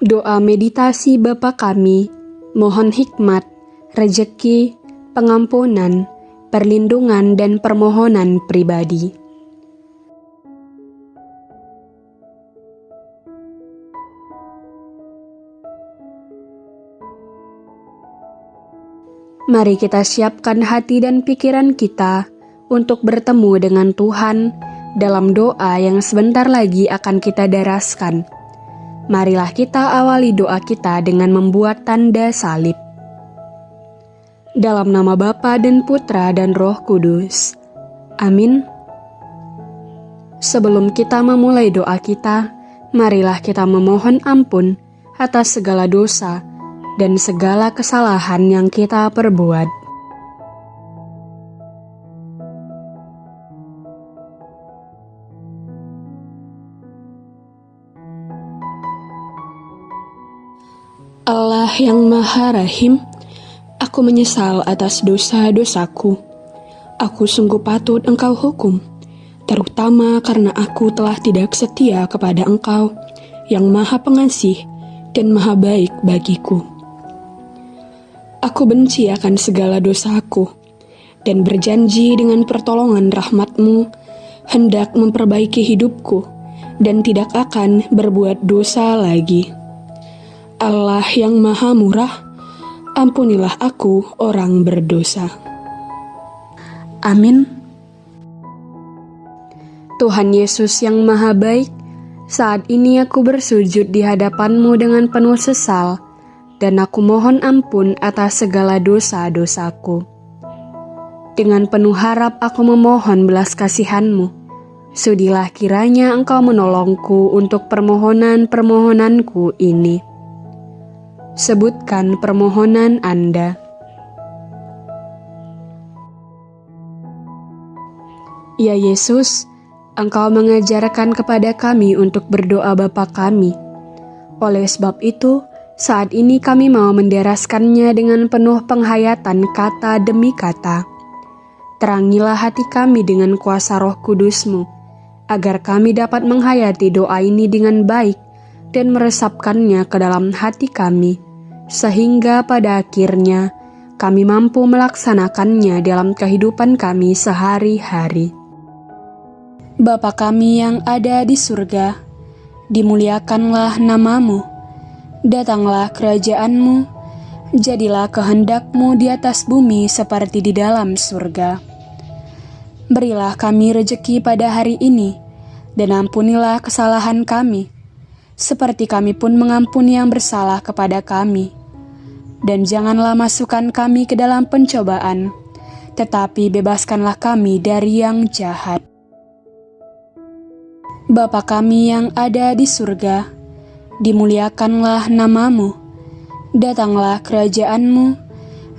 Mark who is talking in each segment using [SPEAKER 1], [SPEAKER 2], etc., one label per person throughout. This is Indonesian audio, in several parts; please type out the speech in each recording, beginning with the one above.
[SPEAKER 1] Doa meditasi Bapa kami, mohon hikmat, rejeki, pengampunan, perlindungan, dan permohonan pribadi. Mari kita siapkan hati dan pikiran kita untuk bertemu dengan Tuhan dalam doa yang sebentar lagi akan kita daraskan. Marilah kita awali doa kita dengan membuat tanda salib. Dalam nama Bapa dan Putra dan Roh Kudus. Amin. Sebelum kita memulai doa kita, marilah kita memohon ampun atas segala dosa dan segala kesalahan yang kita perbuat. Allah yang Maha Rahim, aku menyesal atas dosa-dosaku. Aku sungguh patut Engkau hukum, terutama karena aku telah tidak setia kepada Engkau yang Maha Pengasih dan Maha Baik bagiku. Aku benci akan segala dosaku, dan berjanji dengan pertolongan rahmatmu, hendak memperbaiki hidupku, dan tidak akan berbuat dosa lagi. Allah yang maha murah, ampunilah aku orang berdosa. Amin. Tuhan Yesus yang maha baik, saat ini aku bersujud di hadapanmu dengan penuh sesal, dan aku mohon ampun atas segala dosa-dosaku. Dengan penuh harap aku memohon belas kasihanmu. Sudilah kiranya engkau menolongku untuk permohonan-permohonanku ini. Sebutkan permohonan Anda. Ya Yesus, Engkau mengajarkan kepada kami untuk berdoa Bapa kami. Oleh sebab itu, saat ini kami mau menderaskannya dengan penuh penghayatan kata demi kata. Terangilah hati kami dengan kuasa roh kudusmu, agar kami dapat menghayati doa ini dengan baik dan meresapkannya ke dalam hati kami, sehingga pada akhirnya kami mampu melaksanakannya dalam kehidupan kami sehari-hari. Bapa kami yang ada di surga, dimuliakanlah namamu Datanglah kerajaanmu, jadilah kehendakmu di atas bumi seperti di dalam surga. Berilah kami rejeki pada hari ini, dan ampunilah kesalahan kami, seperti kami pun mengampuni yang bersalah kepada kami. Dan janganlah masukkan kami ke dalam pencobaan, tetapi bebaskanlah kami dari yang jahat. Bapa kami yang ada di surga, dimuliakanlah namamu, datanglah kerajaanmu,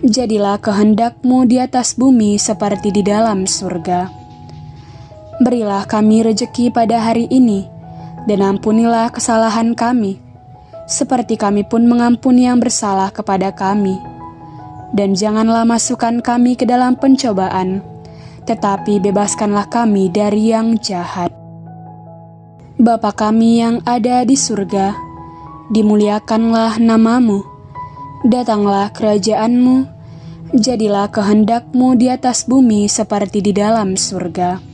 [SPEAKER 1] jadilah kehendakmu di atas bumi seperti di dalam surga. Berilah kami rejeki pada hari ini, dan ampunilah kesalahan kami, seperti kami pun mengampuni yang bersalah kepada kami. Dan janganlah masukkan kami ke dalam pencobaan, tetapi bebaskanlah kami dari yang jahat. Bapa kami yang ada di surga, dimuliakanlah namamu, datanglah kerajaanmu, jadilah kehendakmu di atas bumi seperti di dalam surga.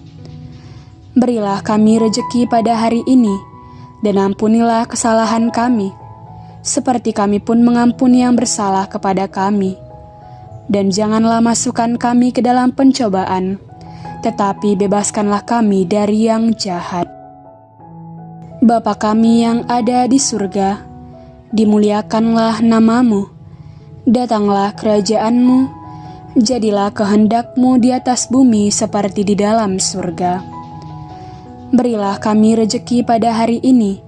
[SPEAKER 1] Berilah kami rejeki pada hari ini, dan ampunilah kesalahan kami, seperti kami pun mengampuni yang bersalah kepada kami. Dan janganlah masukkan kami ke dalam pencobaan, tetapi bebaskanlah kami dari yang jahat. Bapa kami yang ada di surga, dimuliakanlah namamu, datanglah kerajaanmu, jadilah kehendakmu di atas bumi seperti di dalam surga. Berilah kami rejeki pada hari ini,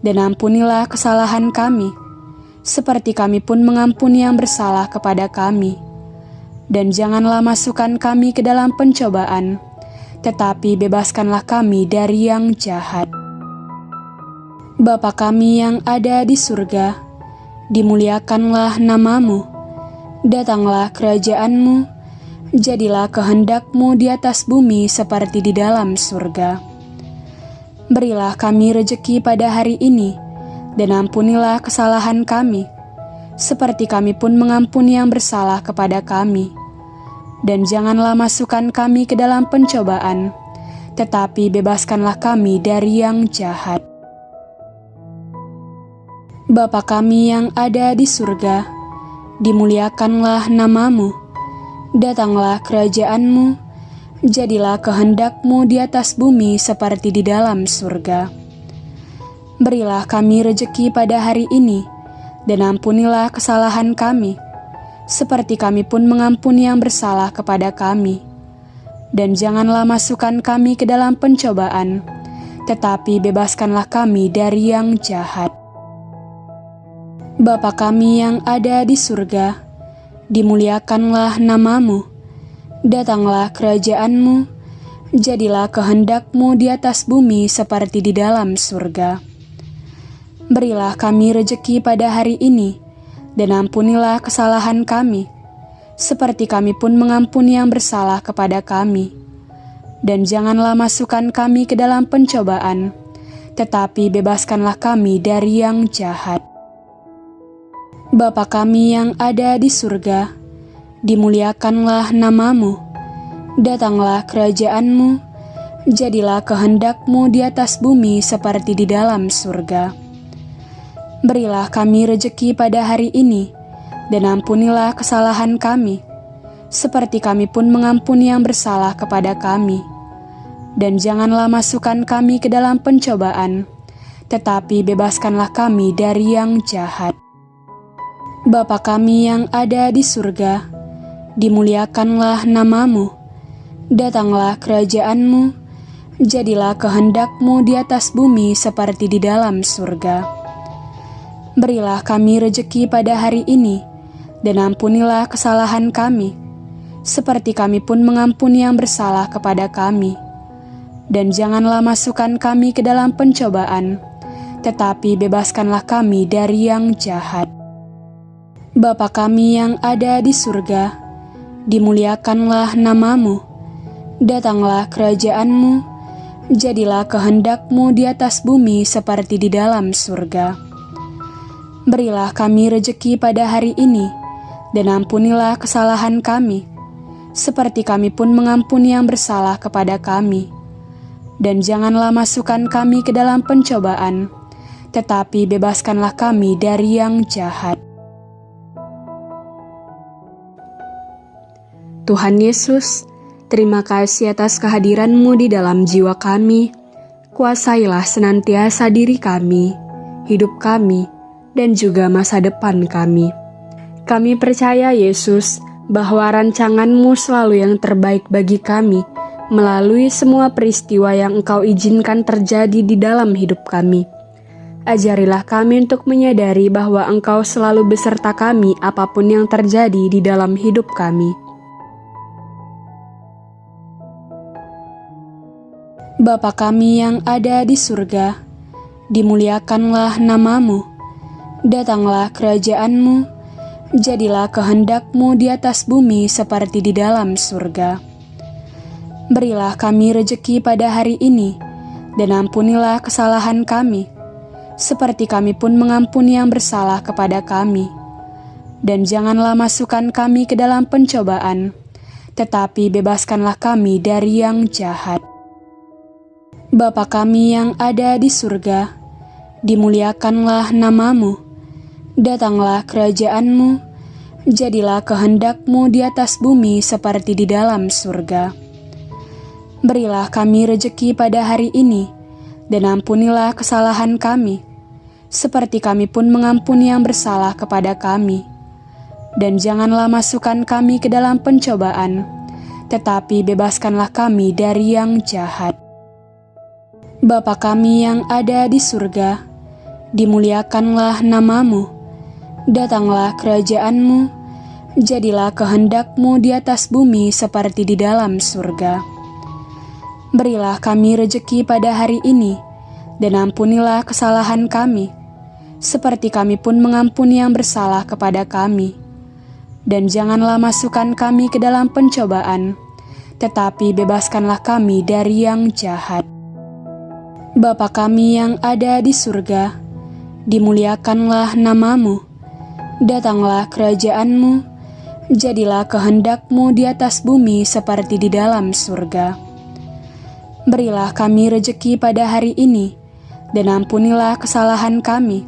[SPEAKER 1] dan ampunilah kesalahan kami, seperti kami pun mengampuni yang bersalah kepada kami. Dan janganlah masukkan kami ke dalam pencobaan, tetapi bebaskanlah kami dari yang jahat. Bapa kami yang ada di surga, dimuliakanlah namamu, datanglah kerajaanmu, jadilah kehendakmu di atas bumi seperti di dalam surga. Berilah kami rejeki pada hari ini, dan ampunilah kesalahan kami, seperti kami pun mengampuni yang bersalah kepada kami. Dan janganlah masukkan kami ke dalam pencobaan, tetapi bebaskanlah kami dari yang jahat. Bapa kami yang ada di surga, dimuliakanlah namamu, datanglah kerajaanmu, jadilah kehendakmu di atas bumi seperti di dalam surga. Berilah kami rejeki pada hari ini, dan ampunilah kesalahan kami, seperti kami pun mengampuni yang bersalah kepada kami. Dan janganlah masukkan kami ke dalam pencobaan, tetapi bebaskanlah kami dari yang jahat. Bapa kami yang ada di surga, dimuliakanlah namamu, datanglah kerajaanmu, jadilah kehendakmu di atas bumi seperti di dalam surga. Berilah kami rejeki pada hari ini, dan ampunilah kesalahan kami, seperti kami pun mengampuni yang bersalah kepada kami. Dan janganlah masukkan kami ke dalam pencobaan, tetapi bebaskanlah kami dari yang jahat. Bapa kami yang ada di surga, dimuliakanlah namamu, datanglah kerajaanmu, jadilah kehendakmu di atas bumi seperti di dalam surga. Berilah kami rejeki pada hari ini, dan ampunilah kesalahan kami, seperti kami pun mengampuni yang bersalah kepada kami. Dan janganlah masukkan kami ke dalam pencobaan, tetapi bebaskanlah kami dari yang jahat. Bapa kami yang ada di surga, dimuliakanlah namamu, datanglah kerajaanmu, jadilah kehendakmu di atas bumi seperti di dalam surga. Berilah kami rejeki pada hari ini, dan ampunilah kesalahan kami, seperti kami pun mengampuni yang bersalah kepada kami. Dan janganlah masukkan kami ke dalam pencobaan, tetapi bebaskanlah kami dari yang jahat. Bapa kami yang ada di surga, dimuliakanlah namamu, datanglah kerajaanmu, jadilah kehendakmu di atas bumi seperti di dalam surga. Berilah kami rejeki pada hari ini, dan ampunilah kesalahan kami, seperti kami pun mengampuni yang bersalah kepada kami. Dan janganlah masukkan kami ke dalam pencobaan, tetapi bebaskanlah kami dari yang jahat.
[SPEAKER 2] Tuhan Yesus, terima kasih atas kehadiran-Mu di dalam jiwa kami. Kuasailah senantiasa diri kami, hidup kami, dan juga masa depan kami. Kami percaya Yesus bahwa rancangan-Mu selalu yang terbaik bagi kami melalui semua peristiwa yang Engkau izinkan terjadi di dalam hidup kami. Ajarilah kami untuk menyadari bahwa Engkau selalu beserta kami apa pun yang terjadi di dalam hidup kami.
[SPEAKER 1] Bapa kami yang ada di surga, dimuliakanlah namamu, datanglah kerajaanmu, jadilah kehendakmu di atas bumi seperti di dalam surga. Berilah kami rejeki pada hari ini, dan ampunilah kesalahan kami, seperti kami pun mengampuni yang bersalah kepada kami. Dan janganlah masukkan kami ke dalam pencobaan, tetapi bebaskanlah kami dari yang jahat. Bapa kami yang ada di surga, dimuliakanlah namamu, datanglah kerajaanmu, jadilah kehendakmu di atas bumi seperti di dalam surga. Berilah kami rejeki pada hari ini, dan ampunilah kesalahan kami, seperti kami pun mengampuni yang bersalah kepada kami. Dan janganlah masukkan kami ke dalam pencobaan, tetapi bebaskanlah kami dari yang jahat. Bapa kami yang ada di surga, dimuliakanlah namamu, datanglah kerajaanmu, jadilah kehendakmu di atas bumi seperti di dalam surga. Berilah kami rejeki pada hari ini, dan ampunilah kesalahan kami, seperti kami pun mengampuni yang bersalah kepada kami. Dan janganlah masukkan kami ke dalam pencobaan, tetapi bebaskanlah kami dari yang jahat. Bapa kami yang ada di surga, dimuliakanlah namamu, datanglah kerajaanmu, jadilah kehendakmu di atas bumi seperti di dalam surga. Berilah kami rejeki pada hari ini, dan ampunilah kesalahan kami,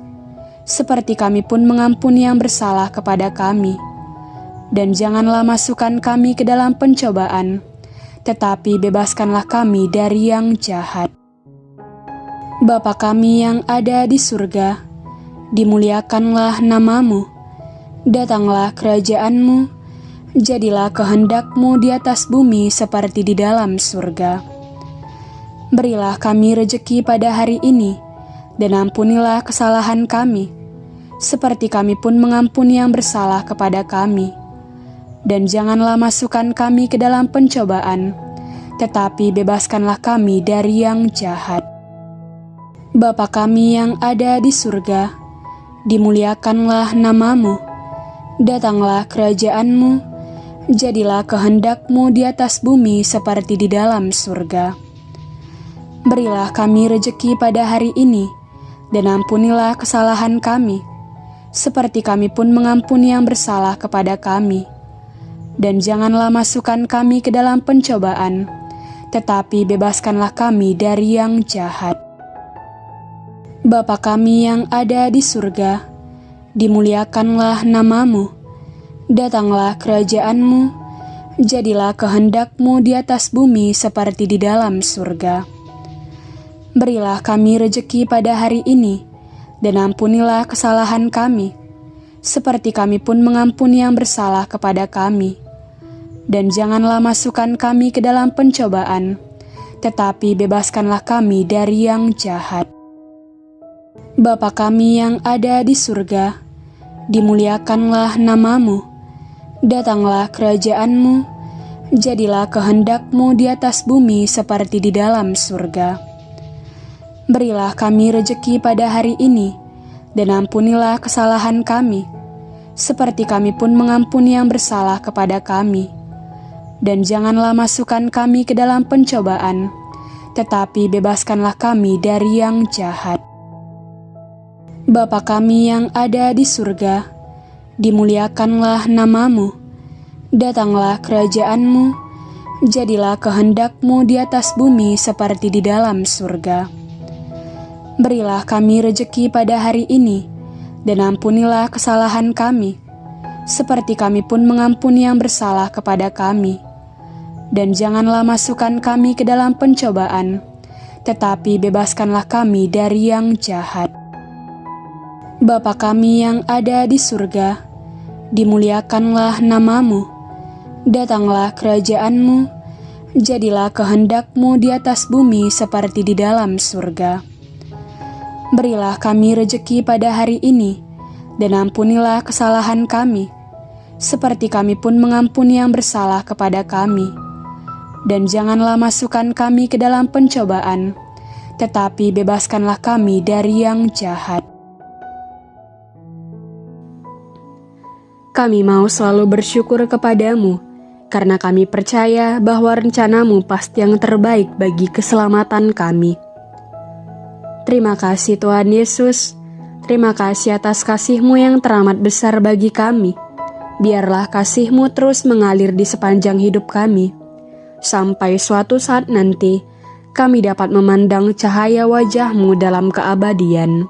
[SPEAKER 1] seperti kami pun mengampuni yang bersalah kepada kami. Dan janganlah masukkan kami ke dalam pencobaan, tetapi bebaskanlah kami dari yang jahat. Bapa kami yang ada di surga, dimuliakanlah namamu, datanglah kerajaanmu, jadilah kehendakmu di atas bumi seperti di dalam surga. Berilah kami rejeki pada hari ini, dan ampunilah kesalahan kami, seperti kami pun mengampuni yang bersalah kepada kami. Dan janganlah masukkan kami ke dalam pencobaan, tetapi bebaskanlah kami dari yang jahat. Bapa kami yang ada di surga, dimuliakanlah namamu, datanglah kerajaanmu, jadilah kehendakmu di atas bumi seperti di dalam surga. Berilah kami rejeki pada hari ini, dan ampunilah kesalahan kami, seperti kami pun mengampuni yang bersalah kepada kami. Dan janganlah masukkan kami ke dalam pencobaan, tetapi bebaskanlah kami dari yang jahat. Bapa kami yang ada di surga, dimuliakanlah namamu, datanglah kerajaanmu, jadilah kehendakmu di atas bumi seperti di dalam surga. Berilah kami rejeki pada hari ini, dan ampunilah kesalahan kami, seperti kami pun mengampuni yang bersalah kepada kami. Dan janganlah masukkan kami ke dalam pencobaan, tetapi bebaskanlah kami dari yang jahat. Bapa kami yang ada di surga, dimuliakanlah namamu, datanglah kerajaanmu, jadilah kehendakmu di atas bumi seperti di dalam surga. Berilah kami rejeki pada hari ini, dan ampunilah kesalahan kami, seperti kami pun mengampuni yang bersalah kepada kami. Dan janganlah masukkan kami ke dalam pencobaan, tetapi bebaskanlah kami dari yang jahat. Bapa kami yang ada di surga, dimuliakanlah namamu, datanglah kerajaanmu, jadilah kehendakmu di atas bumi seperti di dalam surga. Berilah kami rejeki pada hari ini, dan ampunilah kesalahan kami, seperti kami pun mengampuni yang bersalah kepada kami. Dan janganlah masukkan kami ke dalam pencobaan, tetapi bebaskanlah kami dari yang jahat. Bapa kami yang ada di surga, dimuliakanlah namamu, datanglah kerajaanmu, jadilah kehendakmu di atas bumi seperti di dalam surga. Berilah kami rejeki pada hari ini, dan ampunilah kesalahan kami, seperti kami pun mengampuni yang bersalah kepada kami. Dan janganlah masukkan kami ke dalam pencobaan, tetapi bebaskanlah kami dari yang jahat.
[SPEAKER 2] Kami mau selalu bersyukur kepadamu, karena kami percaya bahwa rencanamu pasti yang terbaik bagi keselamatan kami. Terima kasih Tuhan Yesus, terima kasih atas kasihmu yang teramat besar bagi kami. Biarlah kasihmu terus mengalir di sepanjang hidup kami, sampai suatu saat nanti kami dapat memandang cahaya wajahmu dalam keabadian.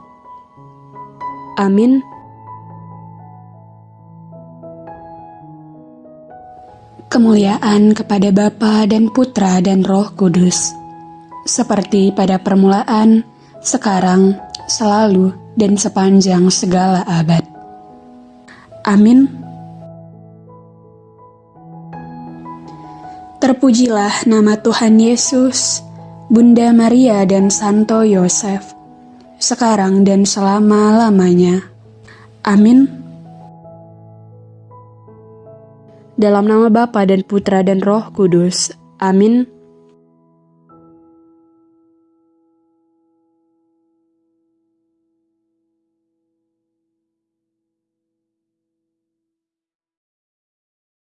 [SPEAKER 2] Amin.
[SPEAKER 1] Kemuliaan kepada Bapa dan Putra dan Roh Kudus, seperti pada permulaan, sekarang, selalu, dan sepanjang segala abad. Amin. Terpujilah nama Tuhan Yesus, Bunda Maria dan Santo Yosef, sekarang dan selama-lamanya. Amin.
[SPEAKER 2] Dalam nama Bapa dan Putra dan Roh Kudus. Amin.